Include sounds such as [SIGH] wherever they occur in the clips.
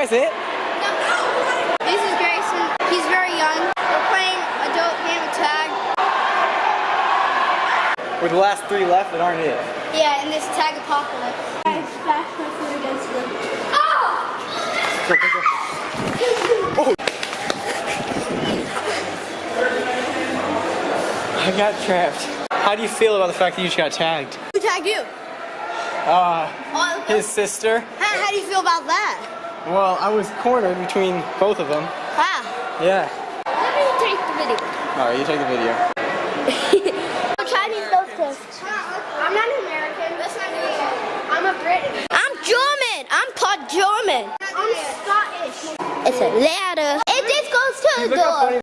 guys it? This is Grayson. He's very young. We're playing adult game of tag. We're the last three left that aren't it. Yeah, in this tag apocalypse. I smashed my foot against the. Oh! [LAUGHS] Go, go, go. Oh! I got trapped. How do you feel about the fact that you just got tagged? Who tagged you? Uh, Oh, his sister. how, how do you feel about that? Well, I was cornered between both of them. Wow. Yeah. Let me take the video. Alright, you take the video. [LAUGHS] Chinese those kids. I'm not an American. That's not good. I'm a British. I'm German. I'm part German. I'm Scottish. It's a ladder. It just goes to the Look how door.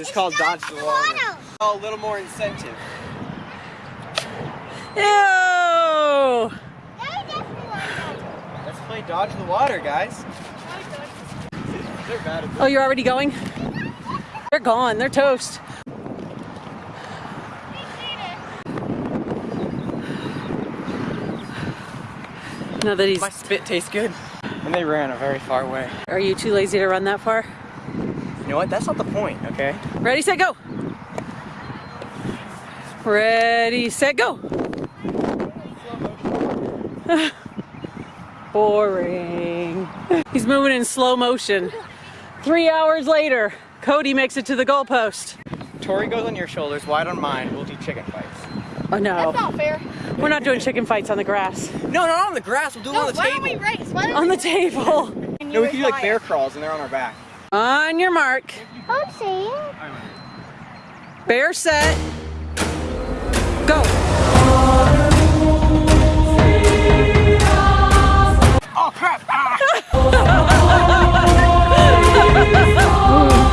It's called Dodge the Water. Oh, a little more incentive. Ew! Let's play Dodge the Water, guys. They're bad at Oh, you're already going? They're gone. They're toast. Now that he's. My spit tastes good. And they ran a very far way. Are you too lazy to run that far? You know what? That's not the point, okay? Ready, set, go! Ready, set, go! [LAUGHS] Boring. He's moving in slow motion. Three hours later, Cody makes it to the goalpost. Tori goes on your shoulders, wide on mine. We'll do chicken fights. Oh no, That's Not fair. we're not doing chicken fights on the grass. No, not on the grass. We'll do it on the why table. don't we race? Why don't On the table. No, we can do like bear crawls and they're on our back. On your mark. I'm saying. Bear set. Go. Oh crap! Ah! [LAUGHS] [LAUGHS]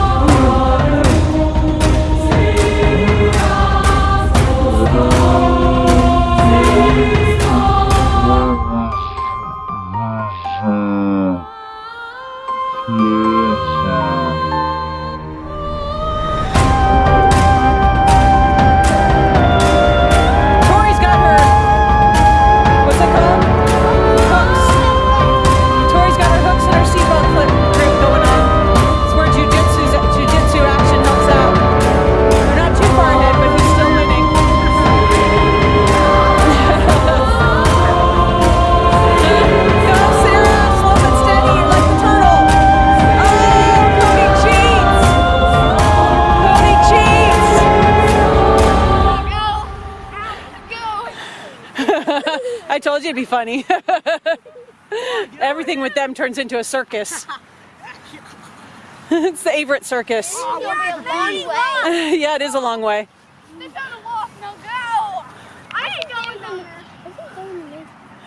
I told you it'd be funny. Everything with them turns into a circus. [LAUGHS] it's the Averett Circus. yeah, it is a long way.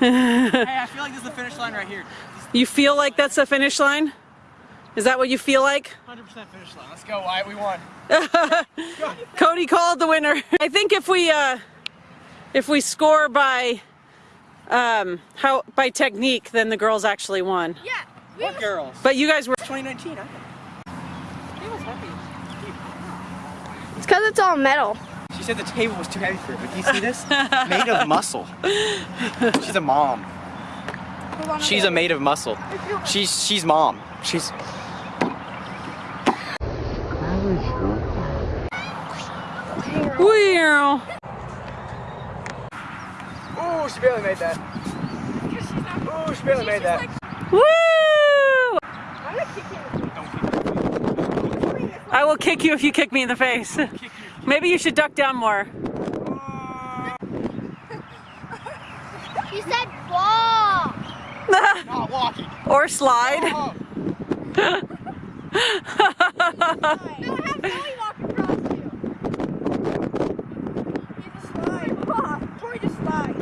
hey, I feel like this is the finish line right here. You feel like that's the finish line? Is that what you feel like? 100% finish line. Let's go, Wyatt. We won. [LAUGHS] Cody called the winner. [LAUGHS] I think if we uh, if we score by um, how by technique, then the girls actually won. Yeah. We what girls? But you guys were 2019. I think. He was happy. It's because it's all metal. She said the table was too heavy for her, but do you see this? [LAUGHS] made of muscle. She's a mom. She's a made of muscle. She's she's mom. She's Wow. Ooh, she barely made that. Ooh, she barely made that. Woo! I will kick you if you kick me in the face. Maybe you should duck down more. She said ball. Not walking. or slide. No, have Zoe walk across you. You just slide. Tori just slide.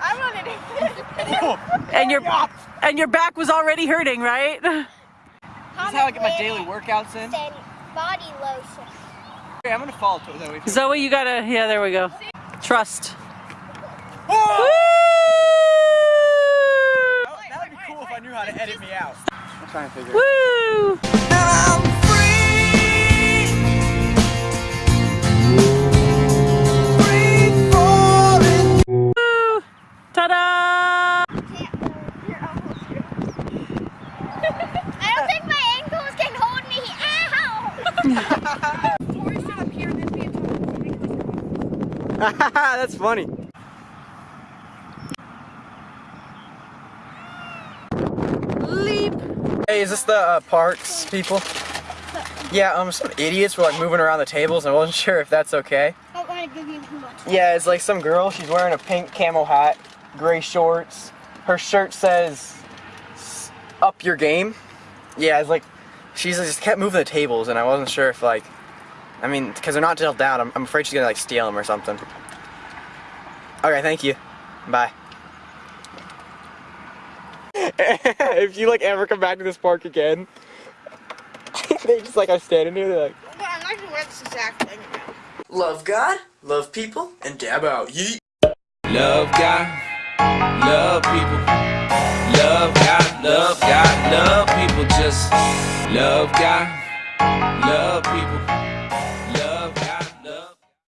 I'm on it. And your and your back was already hurting, right? This is how I get my daily workouts in. Body lotion. Okay, I'm gonna fall to Zoe. Zoe, you gotta, yeah, there we go. Trust. Oh! That would be cool if I knew how to edit me out. I'm trying to figure it out. Woo! Woo! [LAUGHS] That's funny. Leap. Hey, is this the uh, parks people? Yeah, um, some idiots were like moving around the tables. and I wasn't [LAUGHS] sure if that's okay. I don't want to give you too much. Yeah, it's like some girl. She's wearing a pink camo hat, gray shorts. Her shirt says "Up your game." Yeah, it's like she's just kept moving the tables, and I wasn't sure if like, I mean, because they're not tilted down. I'm, I'm afraid she's gonna like steal them or something. Okay, thank you. Bye. [LAUGHS] if you like ever come back to this park again, [LAUGHS] they just like are standing here. They're like. I'm not gonna wear this exact thing. Love God, love people, and dab out. Yeet. Love God, love people. Love God, love God, love people. Just love God, love people.